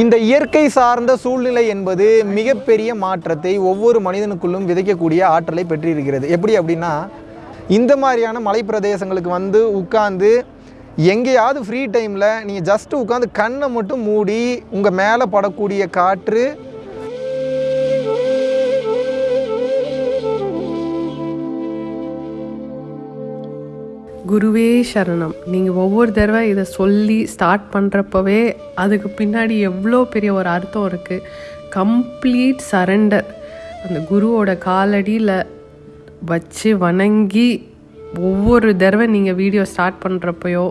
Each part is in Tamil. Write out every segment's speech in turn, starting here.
இந்த இயற்கை சார்ந்த சூழ்நிலை என்பது மிகப்பெரிய மாற்றத்தை ஒவ்வொரு மனிதனுக்குள்ளும் விதைக்கக்கூடிய ஆற்றலை பெற்றிருக்கிறது. எப்படி அப்படின்னா இந்த மாதிரியான மலைப்பிரதேசங்களுக்கு வந்து உட்கார்ந்து எங்கேயாவது ஃப்ரீ டைமில் நீங்கள் ஜஸ்ட்டு உட்காந்து கண்ணை மட்டும் மூடி உங்கள் மேலே படக்கூடிய காற்று குருவே சரணம். நீங்கள் ஒவ்வொரு தடவை இதை சொல்லி ஸ்டார்ட் பண்ணுறப்பவே அதுக்கு பின்னாடி எவ்வளோ பெரிய ஒரு அர்த்தம் இருக்குது கம்ப்ளீட் சரண்டர் அந்த குருவோட காலடியில் வச்சு வணங்கி ஒவ்வொரு தடவை நீங்கள் வீடியோ ஸ்டார்ட் பண்ணுறப்பையோ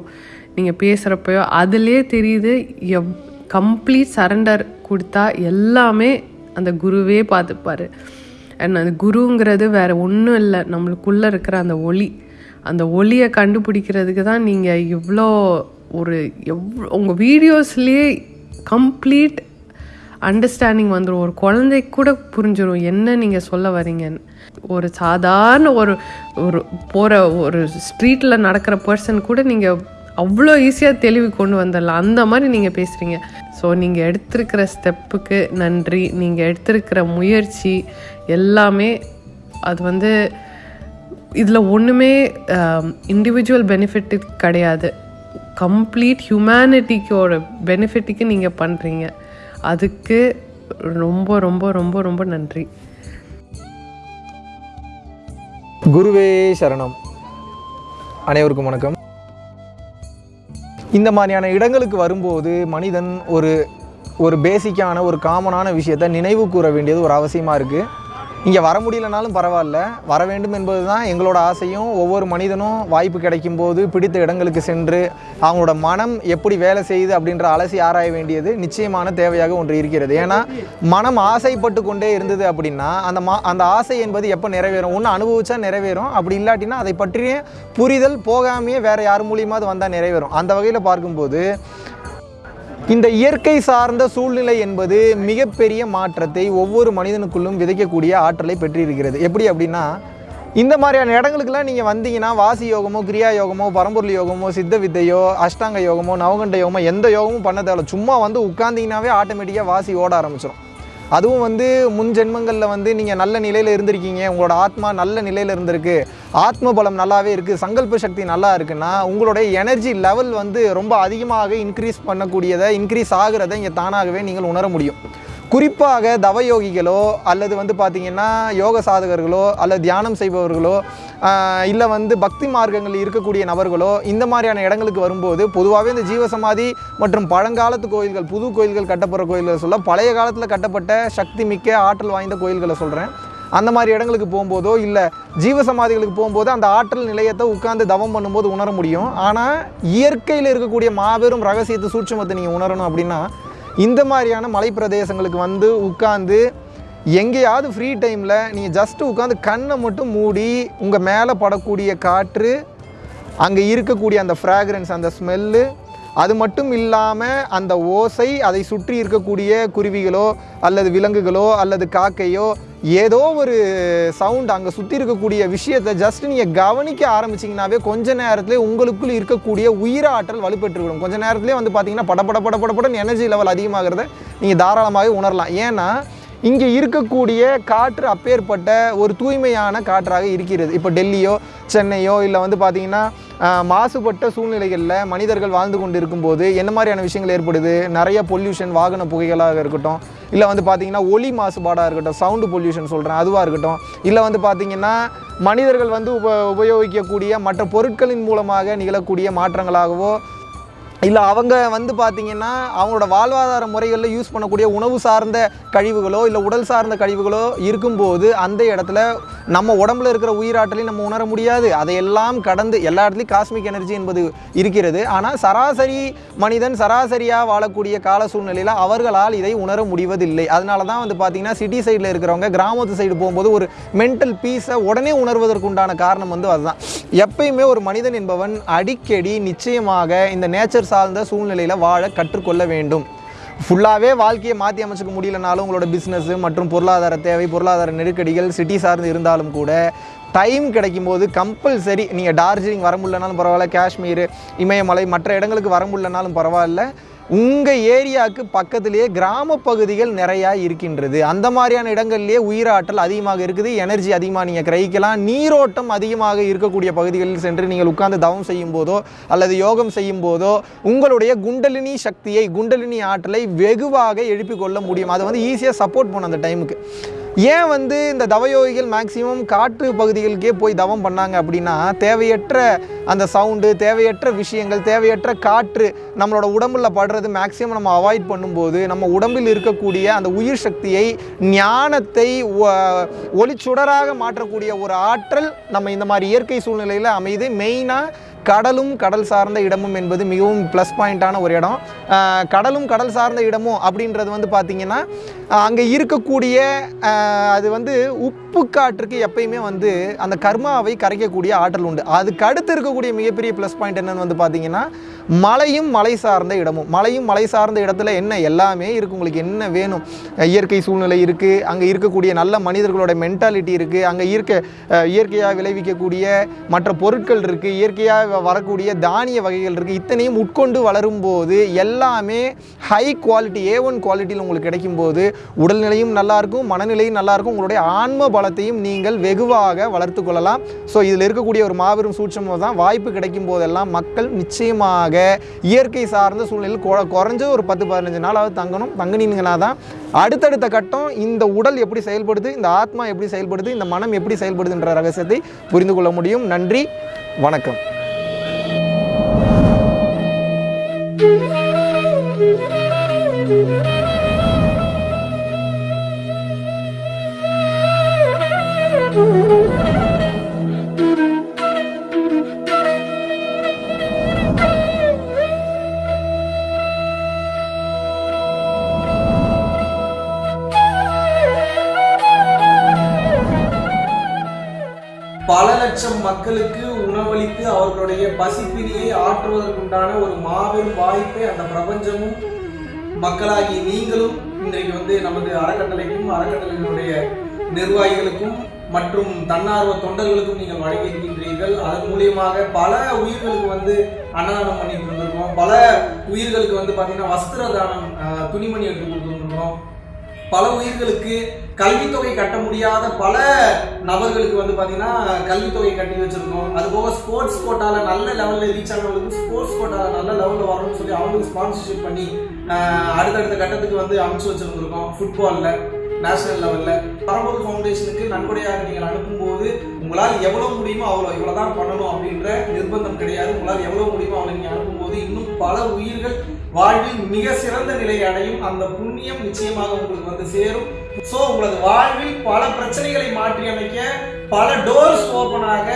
நீங்கள் பேசுகிறப்பையோ அதிலே தெரியுது எவ் கம்ப்ளீட் சரண்டர் கொடுத்தா எல்லாமே அந்த குருவே பார்த்துப்பாரு. அண்ட் அந்த குருங்கிறது வேறு ஒன்றும் இல்லை. நம்மளுக்குள்ளே இருக்கிற அந்த ஒளி. அந்த ஒளியை கண்டுபிடிக்கிறதுக்கு தான் நீங்கள் இவ்வளோ ஒரு எவ்வளோ உங்கள் வீடியோஸ்லேயே கம்ப்ளீட் அண்டர்ஸ்டாண்டிங் வந்துடும் ஒரு குழந்தைக்கு கூட புரிஞ்சிடும் என்ன நீங்கள் சொல்ல வரீங்கன்னு ஒரு சாதாரண ஒரு ஒரு போகிற ஒரு ஸ்ட்ரீட்டில் நடக்கிற பர்சன் கூட நீங்கள் அவ்வளோ ஈஸியாக தெளிவு கொண்டு வந்துடலாம். அந்த மாதிரி நீங்கள் பேசுகிறீங்க ஸோ நீங்கள் எடுத்திருக்கிற ஸ்டெப்புக்கு நன்றி. நீங்கள் எடுத்திருக்கிற முயற்சி எல்லாமே அது வந்து இதில் ஒன்றுமே இண்டிவிஜுவல் பெனிஃபிட் கிடையாது. கம்ப்ளீட் ஹியூமனிட்டிக்கோட பெனிஃபிட்டுக்கு நீங்கள் பண்ணுறீங்க அதுக்கு ரொம்ப ரொம்ப ரொம்ப ரொம்ப நன்றி. குருவே சரணம். அனைவருக்கும் வணக்கம். இந்த மாதிரியான இடங்களுக்கு வரும்போது மனிதன் ஒரு ஒரு பேசிக்கான ஒரு காமனான விஷயத்தை நினைவு கூற வேண்டியது ஒரு அவசியமாக இருக்குது இங்கே வர முடியலனாலும் பரவாயில்ல. வர வேண்டும் என்பது தான் எங்களோட ஆசையும். ஒவ்வொரு மனிதனும் வாய்ப்பு கிடைக்கும் போது பிடித்த இடங்களுக்கு சென்று அவங்களோட மனம் எப்படி வேலை செய்யுது அப்படின்ற அலசி ஆராய வேண்டியது நிச்சயமான தேவையாக ஒன்று இருக்கிறது. ஏன்னா மனம் ஆசைப்பட்டு கொண்டே இருந்தது அப்படின்னா அந்த மா அந்த ஆசை என்பது எப்போ நிறைவேறும்? ஒன்று அனுபவிச்சா நிறைவேறும். அப்படி இல்லாட்டினா அதை பற்றிய புரிதல் போகாமையே வேறு யார் மூலியமாவது வந்தால் நிறைவேறும். அந்த வகையில் பார்க்கும்போது இந்த இயற்கை சார்ந்த சூழ்நிலை என்பது மிகப்பெரிய மாற்றத்தை ஒவ்வொரு மனிதனுக்குள்ளும் விதைக்கக்கூடிய ஆற்றலை பெற்றிருக்கிறது. எப்படி அப்படின்னா இந்த மாதிரியான இடங்களுக்கெல்லாம் நீங்கள் வந்தீங்கன்னா வாசி யோகமோ கிரியா யோகமோ பரம்பொருள் யோகமோ சித்த வித்தையோ அஷ்டாங்க யோகமோ நவகண்ட யோகமோ எந்த யோகமும் பண்ண தேவையில்ல. சும்மா வந்து உட்காந்திங்கனாவே ஆட்டோமேட்டிக்காக வாசி ஓட ஆரம்பிச்சிடும் அதுவும் வந்து முன் ஜென்மங்களில் வந்து நீங்கள் நல்ல நிலையில் இருந்திருக்கீங்க. உங்களோட ஆத்மா நல்ல நிலையில் இருந்திருக்கு. ஆத்ம பலம் நல்லாவே இருக்குது சங்கல்ப சக்தி நல்லா இருக்குன்னா உங்களுடைய எனர்ஜி லெவல் வந்து ரொம்ப அதிகமாக இன்க்ரீஸ் பண்ணக்கூடியதை இன்க்ரீஸ் ஆகிறத இங்கே தானாகவே நீங்கள் உணர முடியும். குறிப்பாக தவயோகிகளோ அல்லது வந்து பார்த்திங்கன்னா யோக சாதகர்களோ அல்லது தியானம் செய்பவர்களோ இல்லை வந்து பக்தி மார்க்கங்களில் இருக்கக்கூடிய நபர்களோ இந்த மாதிரியான இடங்களுக்கு வரும்போது பொதுவாகவே இந்த ஜீவசமாதி மற்றும் பழங்காலத்து கோயில்கள் புது கோயில்கள் கட்டப்படுற கோயில்களை சொல்ல பழைய காலத்தில் கட்டப்பட்ட சக்தி மிக்க ஆற்றல் வாய்ந்த கோயில்களை சொல்கிறேன் அந்த மாதிரி இடங்களுக்கு போகும்போதோ இல்லை ஜீவசமாதிகளுக்கு போகும்போது அந்த ஆற்றல் நிலையத்தை உட்கார்ந்து தவம் பண்ணும்போது உணர முடியும். ஆனால் இயற்கையில் இருக்கக்கூடிய மாபெரும் ரகசியத்தை சூட்சமத்தை நீங்கள் உணரணும் அப்படின்னா இந்த மாதிரியான மலைப்பிரதேசங்களுக்கு வந்து உட்காந்து எங்கேயாவது ஃப்ரீ டைமில் நீங்கள் ஜஸ்ட்டு உட்காந்து கண்ணை மட்டும் மூடி உங்கள் மேலே படக்கூடிய காற்று அங்கே இருக்கக்கூடிய அந்த ஃப்ராக்ரன்ஸ் அந்த ஸ்மெல்லு அது மட்டும் இல்லாமல் அந்த ஓசை அதை சுற்றி இருக்கக்கூடிய குருவிகளோ அல்லது விலங்குகளோ அல்லது காக்கையோ ஏதோ ஒரு சவுண்ட் அங்கே சுற்றி இருக்கக்கூடிய விஷயத்தை ஜஸ்ட் நீங்கள் கவனிக்க ஆரம்பிச்சிங்கனாவே கொஞ்ச நேரத்தில் உங்களுக்குள் இருக்கக்கூடிய உயிராற்றல் வலுப்பெற்றுவிடும். கொஞ்ச நேரத்துலேயே வந்து பார்த்தீங்கன்னா படபட படபட எனர்ஜி லெவல் அதிகமாகிறத நீங்கள் தாராளமாகவே உணரலாம். ஏன்னா இங்கே இருக்கக்கூடிய காற்று அப்பேற்பட்ட ஒரு தூய்மையான காற்றாக இருக்கிறது. இப்போ டெல்லியோ சென்னையோ இல்லை வந்து பார்த்திங்கன்னா மாசுபட்ட சூழ்நிலைகளில் மனிதர்கள் வாழ்ந்து கொண்டு இருக்கும்போது என்ன மாதிரியான விஷயங்கள் ஏற்படுது? நிறைய பொல்யூஷன் வாகன புகைகளாக இருக்கட்டும் இல்லை வந்து பார்த்திங்கன்னா ஒலி மாசுபாடாக இருக்கட்டும் சவுண்டு பொல்யூஷன் சொல்கிறேன் அதுவாக இருக்கட்டும் இல்லை வந்து பார்த்திங்கன்னா மனிதர்கள் வந்து உப உபயோகிக்கக்கூடிய மற்ற பொருட்களின் மூலமாக நிகழக்கூடிய மாற்றங்களாகவோ இல்லை அவங்க வந்து பார்த்தீங்கன்னா அவங்களோட வாழ்வாதார முறைகளில் யூஸ் பண்ணக்கூடிய உணவு சார்ந்த கழிவுகளோ இல்லை உடல் சார்ந்த கழிவுகளோ இருக்கும்போது அந்த இடத்துல நம்ம உடம்புல இருக்கிற உயிராற்றலையும் நம்ம உணர முடியாது. அதையெல்லாம் கடந்து எல்லா இடத்துலையும் காஸ்மிக் எனர்ஜி என்பது இருக்கிறது. ஆனால் சராசரி மனிதன் சராசரியாக வாழக்கூடிய கால சூழ்நிலையில் அவர்களால் இதை உணர முடிவதில்லை. அதனால தான் வந்து பார்த்தீங்கன்னா சிட்டி சைடில் இருக்கிறவங்க கிராமத்து சைடு போகும்போது ஒரு மென்டல் பீஸை உடனே உணர்வதற்குண்டான காரணம் வந்து அதுதான். எப்பயுமே ஒரு மனிதன் என்பவன் அடிக்கடி நிச்சயமாக இந்த நேச்சர் சார்ந்த சூழ்நிலையில் வாழ கற்றுக்கொள்ள வேண்டும். ஃபுல்லாகவே வாழ்க்கையை மாற்றி அமைச்சுக்க முடியலனாலும் உங்களோட பிஸ்னஸ்ஸு மற்றும் பொருளாதார தேவை பொருளாதார நெருக்கடிகள் சிட்டி சார்ந்து இருந்தாலும் கூட டைம் கிடைக்கும் போது கம்பல்சரி நீங்கள் டார்ஜிலிங் வர முடியலனாலும் பரவாயில்ல காஷ்மீர் இமயமலை மற்ற இடங்களுக்கு வர முடியலனாலும் பரவாயில்ல. உங்கள் ஏரியாவுக்கு பக்கத்திலேயே கிராம பகுதிகள் நிறையா இருக்கின்றது. அந்த மாதிரியான இடங்கள்லேயே உயிராற்றல் அதிகமாக இருக்குது எனர்ஜி அதிகமாக நீங்கள் கிரகிக்கலாம் நீரோட்டம் அதிகமாக இருக்கக்கூடிய பகுதிகளில் சென்று நீங்கள் உட்கார்ந்து தவம் செய்யும் போதோ அல்லது யோகம் செய்யும் போதோ உங்களுடைய குண்டலினி சக்தியை குண்டலினி ஆற்றலை வெகுவாக எழுப்பிக் கொள்ள முடியும். அதை வந்து ஈஸியாக சப்போர்ட் பண்ணும் அந்த டைமுக்கு ஏன் வந்து இந்த தவயோகிகள் மேக்சிமம் காற்று பகுதிகளுக்கே போய் தவம் பண்ணாங்க அப்படின்னா தேவையற்ற அந்த சவுண்டு தேவையற்ற விஷயங்கள் தேவையற்ற காற்று நம்மளோட உடம்புல படுறது மேக்சிமம் நம்ம அவாய்ட் பண்ணும்போது நம்ம உடம்பில் இருக்கக்கூடிய அந்த உயிர் சக்தியை ஞானத்தை ஒளிச்சுடராக மாற்றக்கூடிய ஒரு ஆற்றல் நம்ம இந்த மாதிரி இயற்கை சூழ்நிலையில் அமைது மெயினாக கடலும் கடல் சார்ந்த இடமும் என்பது மிகவும் ப்ளஸ் பாயிண்ட்டான ஒரு இடம். கடலும் கடல் சார்ந்த இடமும் அப்படின்றது வந்து பார்த்திங்கன்னா அங்கே இருக்கக்கூடிய அது வந்து உப்பு காற்றுக்கு எப்பயுமே வந்து அந்த கர்மாவை கரைக்கக்கூடிய ஆற்றல் உண்டு. அதுக்கு அடுத்து இருக்கக்கூடிய மிகப்பெரிய ப்ளஸ் பாயிண்ட் என்னென்னு வந்து பார்த்தீங்கன்னா மலையும் மலை சார்ந்த இடமும். மலையும் மலை சார்ந்த இடத்துல என்ன எல்லாமே இருக்குது உங்களுக்கு என்ன வேணும்? இயற்கை சூழ்நிலை இருக்குது அங்கே இருக்கக்கூடிய நல்ல மனிதர்களோட மென்டாலிட்டி இருக்குது அங்கே இருக்க இயற்கையாக விளைவிக்கக்கூடிய மற்ற பொருட்கள் இருக்குது இயற்கையாக வரக்கூடிய தானிய வகைகள் இருக்குது இத்தனையும் உட்கொண்டு வளரும் போது எல்லாமே ஹை குவாலிட்டி ஏ ஒன் குவாலிட்டியில் உங்களுக்கு கிடைக்கும்போது உடல்நிலையும் நல்லாயிருக்கும் மனநிலையும் நல்லாயிருக்கும் உங்களுடைய ஆன்ம பலத்தையும் நீங்கள் வெகுவாக வளர்த்து கொள்ளலாம். ஸோ இதில் இருக்கக்கூடிய ஒரு மாபெரும் சூட்சமாக தான் வாய்ப்பு கிடைக்கும் போதெல்லாம் மக்கள் நிச்சயமாக இயற்கை சார்ந்த சூழ்நிலையில் கொ- குறைஞ்சது ஒரு பத்து பதினஞ்சு நாளாவது தங்கணும் தங்கினீங்கன்னா தான் அடுத்தடுத்த கட்டம் இந்த உடல் எப்படி செயல்படுது இந்த ஆத்மா எப்படி செயல்படுது இந்த மனம் எப்படி செயல்படுதுன்ற ரகசியத்தை புரிந்து கொள்ள முடியும். நன்றி வணக்கம். பல லட்சம் மக்களுக்கு உணவளித்து அவர்களுடைய பசிப்பினியை ஆற்றுவதற்குண்டான ஒரு மாபெரும் வாய்ப்பை அந்த பிரபஞ்சமும் மக்களாகி நீங்களும் இன்றைக்கு வந்து நமது அறக்கட்டளைக்கும் அறக்கட்டளைகளுடைய நிர்வாகிகளுக்கும் மற்றும் தன்னார்வ தொண்டர்களுக்கும் நீங்கள் வழங்கி இருக்கின்றீர்கள். அதன் மூலியமாக பல உயிர்களுக்கு வந்து அன்னதானம் பண்ணிட்டு இருந்திருக்கோம் பல உயிர்களுக்கு வந்து பார்த்தீங்கன்னா வஸ்திர தானம் துணிமணி எடுத்து கொடுத்துருக்கோம் பல உயிர்களுக்கு கல்வித்தொகை கட்ட முடியாத பல நபர்களுக்கு வந்து பார்த்தீங்கன்னா கல்வித்தொகை கட்டி வச்சிருக்கோம். அது போக ஸ்போர்ட்ஸ் கோட்டாவில் நல்ல லெவலில் ரீச் ஆனவங்களுக்கு ஸ்போர்ட்ஸ் கோட்டாவில் நல்ல லெவலில் வரணும்னு சொல்லி அவங்களுக்கு ஸ்பான்சர்ஷிப் பண்ணி அடுத்தடுத்த கட்டத்துக்கு வந்து அமைச்சு வச்சிருந்துருக்கோம் ஃபுட்பாலில் நேஷனல் லெவலில் பரம்பூர் ஃபவுண்டேஷனுக்கு நன்கொடையாக நீங்கள் அனுப்பும்போது உங்களால் எவ்வளோ முடியுமோ அவ்வளோ இவ்வளோ தான் பண்ணணும் அப்படின்ற நிர்பந்தம் கிடையாது. உங்களால் எவ்வளோ முடியுமோ அவ்வளோ நீங்கள் அனுப்பும்போது இன்னும் பல உயிர்கள் வாழ்வில் மிக சிறந்த நிலையை அடையும் அந்த புண்ணியம் நிச்சயமாக உங்களுக்கு வந்து சேரும். ஸோ உங்களது வாழ்வில் பல பிரச்சனைகளை மாற்றி அமைக்க பல டோர்ஸ் ஓப்பன் ஆக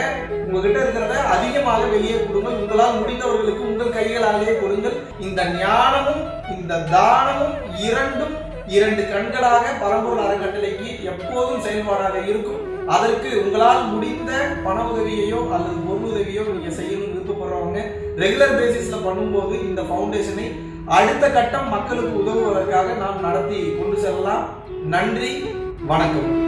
உங்ககிட்ட இருக்கிறத அதிகமாக வெளியே கொடுங்கள். உங்களால் முடிந்தவர்களுக்கு உங்கள் கைகளாலேயே கொடுங்கள். இந்த ஞானமும் இந்த தானமும் இரண்டும் இரண்டு கண்களாக பரம்பூர் அறக்கட்டளைக்கு எப்போதும் செயல்பாடாக இருக்கும். அதற்கு உங்களால் முடிந்த பண உதவியையோ அல்லது பொருள் உதவியோ நீங்க செய்யணும்னு விருப்பப்படுறவங்க ரெகுலர் பேசிஸ்ல பண்ணும்போது இந்த ஃபவுண்டேஷனை அடுத்த கட்டம் மக்களுக்கு உதவுவதற்காக நாம் நடத்தி கொண்டு செல்லலாம். நன்றி வணக்கம்.